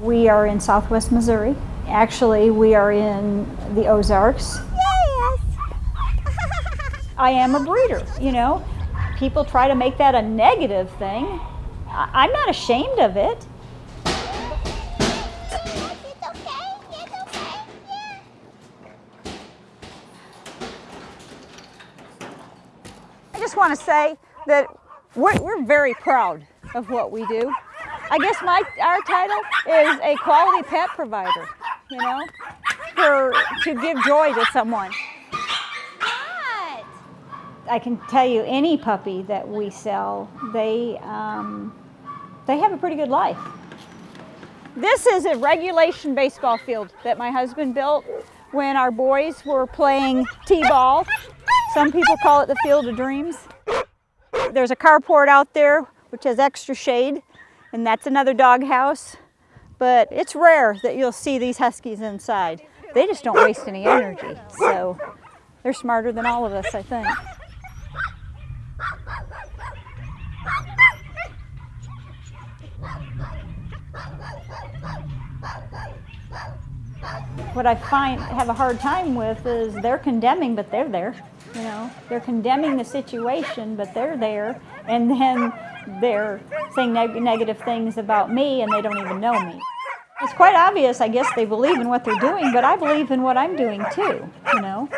We are in southwest Missouri. Actually, we are in the Ozarks. Yes. I am a breeder, you know. People try to make that a negative thing. I- I'm not ashamed of it. It's okay. It's okay. Yeah. I just want to say that we're, we're very proud of what we do. I guess my our title is a quality pet provider, you know, for to give joy to someone. What? I can tell you any puppy that we sell, they um, they have a pretty good life. This is a regulation baseball field that my husband built when our boys were playing t-ball. Some people call it the field of dreams. There's a carport out there which has extra shade and that's another dog house. But it's rare that you'll see these huskies inside. They just don't waste any energy. So they're smarter than all of us, I think. What I find have a hard time with is they're condemning, but they're there. You know, they're condemning the situation, but they're there, and then they're saying neg- negative things about me, and they don't even know me. It's quite obvious, I guess, they believe in what they're doing, but I believe in what I'm doing too. You know,